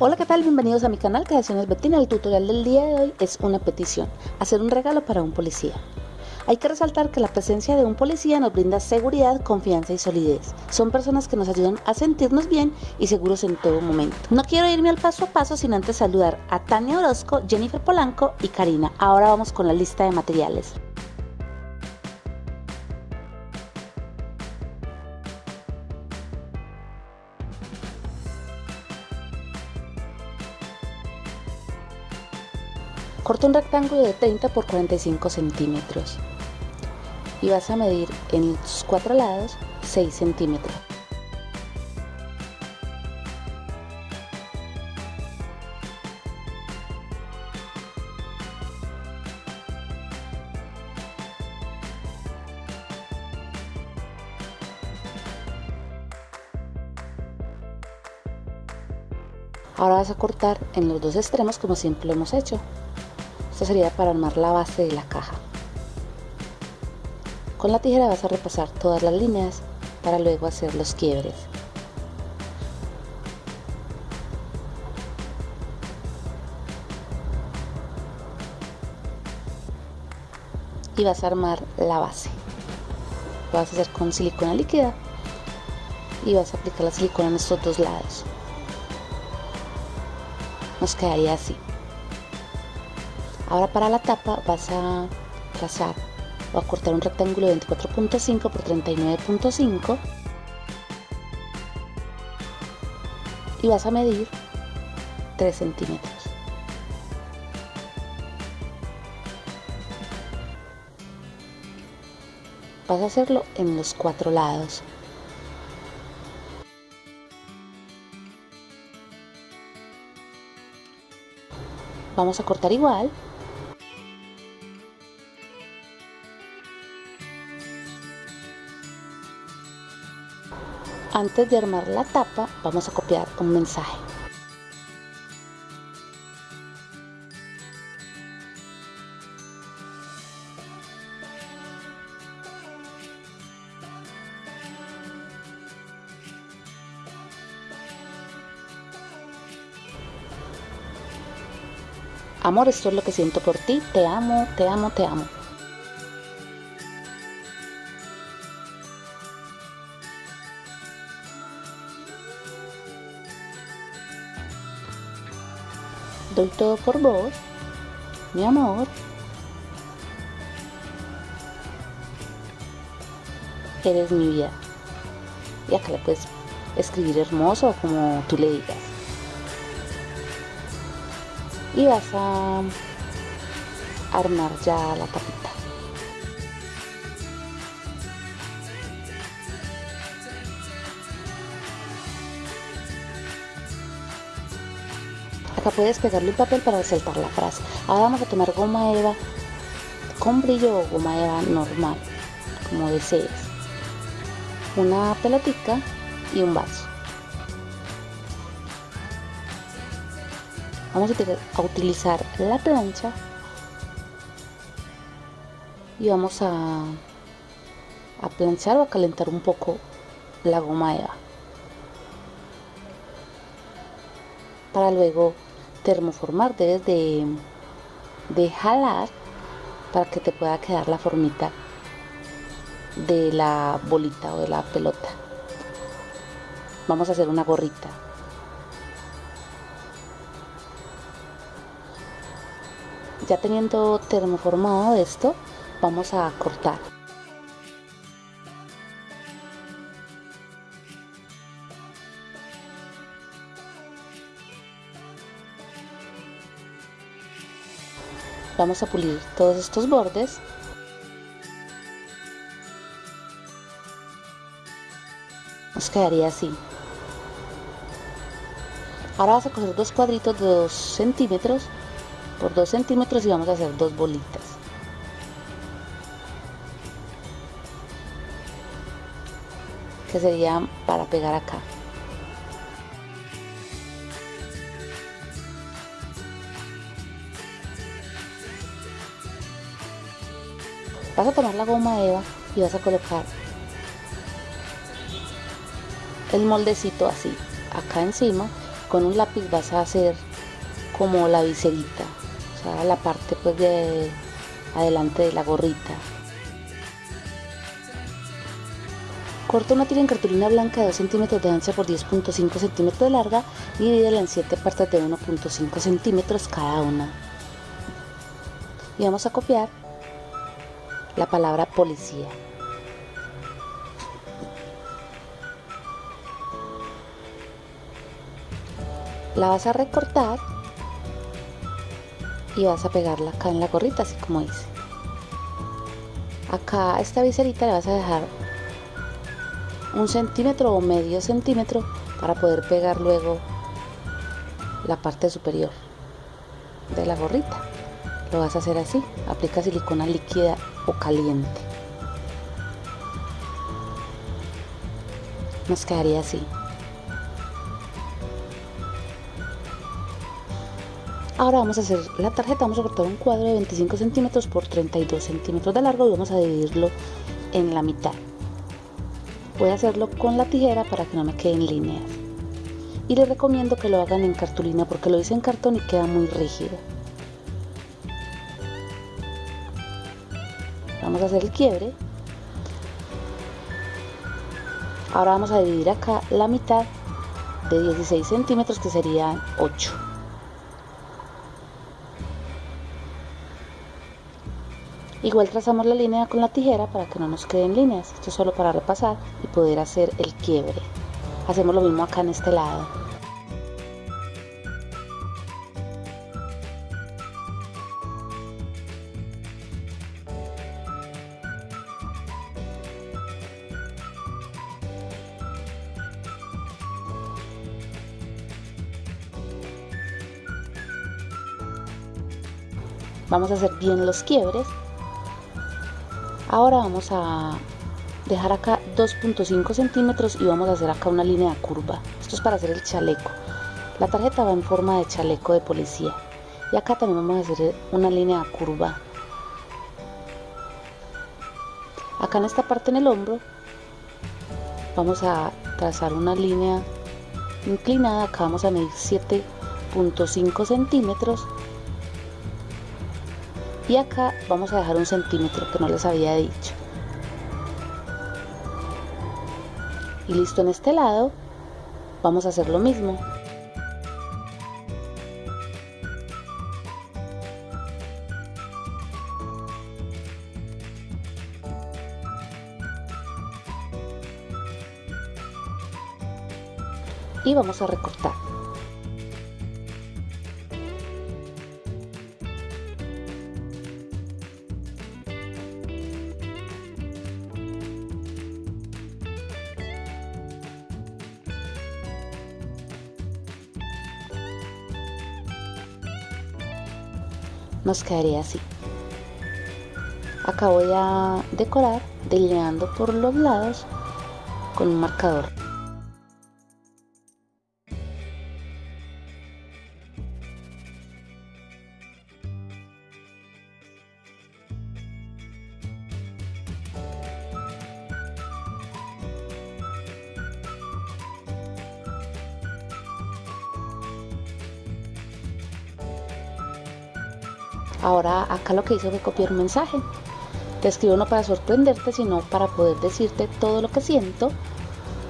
Hola, ¿qué tal? Bienvenidos a mi canal Creaciones Betina. El tutorial del día de hoy es una petición, hacer un regalo para un policía. Hay que resaltar que la presencia de un policía nos brinda seguridad, confianza y solidez. Son personas que nos ayudan a sentirnos bien y seguros en todo momento. No quiero irme al paso a paso sin antes saludar a Tania Orozco, Jennifer Polanco y Karina. Ahora vamos con la lista de materiales. Corta un rectángulo de 30 por 45 centímetros y vas a medir en sus cuatro lados 6 centímetros. Ahora vas a cortar en los dos extremos como siempre lo hemos hecho. Esto sería para armar la base de la caja. Con la tijera vas a repasar todas las líneas para luego hacer los quiebres. Y vas a armar la base. Lo vas a hacer con silicona líquida y vas a aplicar la silicona en estos dos lados. Nos quedaría así. Ahora para la tapa vas a trazar o a cortar un rectángulo de 24.5 por 39.5 y vas a medir 3 centímetros. Vas a hacerlo en los cuatro lados. Vamos a cortar igual Antes de armar la tapa, vamos a copiar un mensaje. Amor, esto es lo que siento por ti. Te amo, te amo, te amo. Doy todo por vos, mi amor. Eres mi vida. Y acá le puedes escribir hermoso como tú le digas. Y vas a armar ya la tapita. Puedes pegarle un papel para resaltar la frase. Ahora vamos a tomar goma eva con brillo o goma eva normal, como desees. Una pelotica y un vaso. Vamos a utilizar la plancha y vamos a planchar o a calentar un poco la goma eva para luego termoformar debes de, de jalar para que te pueda quedar la formita de la bolita o de la pelota. Vamos a hacer una gorrita. Ya teniendo termoformado esto vamos a cortar vamos a pulir todos estos bordes. Nos quedaría así. Ahora vas a coger dos cuadritos de 2 centímetros. Por 2 centímetros y vamos a hacer dos bolitas. Que serían para pegar acá vas a tomar la goma eva y vas a colocar el moldecito así acá encima con un lápiz vas a hacer como la viserita, o sea, la parte pues de adelante de la gorrita. Corta una tira en cartulina blanca de 2 centímetros de ancha por 10.5 centímetros de larga y divídela en 7 partes de 1.5 centímetros cada una. Y vamos a copiar la palabra policía. La vas a recortar y vas a pegarla acá en la gorrita, así como dice. Acá a esta viserita le vas a dejar un centímetro o medio centímetro para poder pegar luego la parte superior de la gorrita. Lo vas a hacer así, aplica silicona líquida o caliente. Nos quedaría así. Ahora vamos a hacer la tarjeta, vamos a cortar un cuadro de 25 centímetros por 32 centímetros de largo y vamos a dividirlo en la mitad. Voy a hacerlo con la tijera para que no me queden líneas. Y les recomiendo que lo hagan en cartulina porque lo hice en cartón y queda muy rígido. Vamos a hacer el quiebre. Ahora vamos a dividir acá la mitad de 16 centímetros que serían 8. Igual trazamos la línea con la tijera para que no nos queden líneas. Esto es solo para repasar y poder hacer el quiebre. Hacemos lo mismo acá en este lado. Vamos a hacer bien los quiebres Ahora vamos a dejar acá 2.5 centímetros y vamos a hacer acá una línea curva. Esto es para hacer el chaleco. La tarjeta va en forma de chaleco de policía. Y acá también vamos a hacer una línea curva. Acá en esta parte en el hombro vamos a trazar una línea inclinada. Acá vamos a medir 7.5 centímetros y acá vamos a dejar un centímetro que no les había dicho. Y listo en este lado vamos a hacer lo mismo. Y vamos a recortar nos quedaría así. Acá voy a decorar delineando por los lados con un marcador Ahora acá lo que hice fue copiar un mensaje. Te escribo no para sorprenderte, sino para poder decirte todo lo que siento,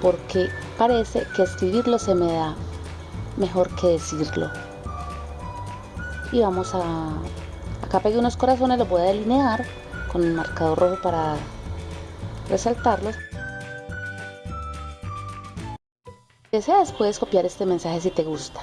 porque parece que escribirlo se me da mejor que decirlo. Y vamos a... Acá pegué unos corazones, los voy a delinear con el marcador rojo para resaltarlos. Deseas, puedes copiar este mensaje si te gusta.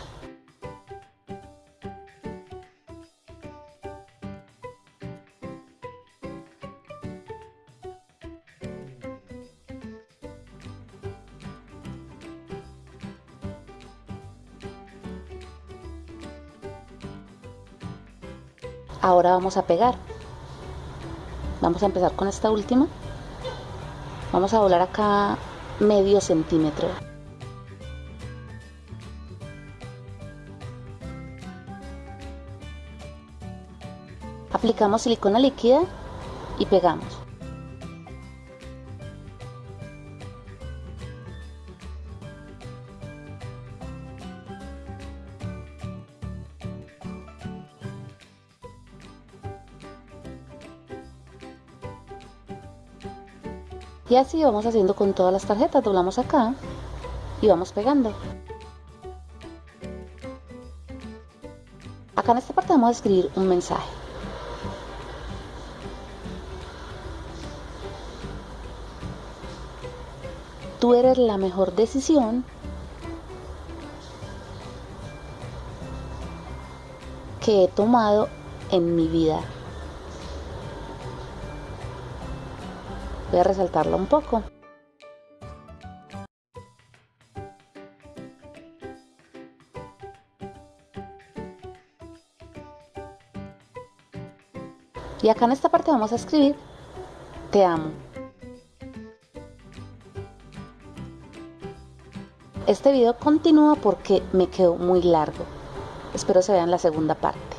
Ahora vamos a pegar. Vamos a empezar con esta última. Vamos a doblar acá medio centímetro. Aplicamos silicona líquida y pegamos Y así vamos haciendo con todas las tarjetas, doblamos acá y vamos pegando. Acá en esta parte vamos a escribir un mensaje. Tú eres la mejor decisión que he tomado en mi vida. Voy a resaltarlo un poco. Y acá en esta parte vamos a escribir Te amo. Este video continúa porque me quedó muy largo. Espero se vean la segunda parte.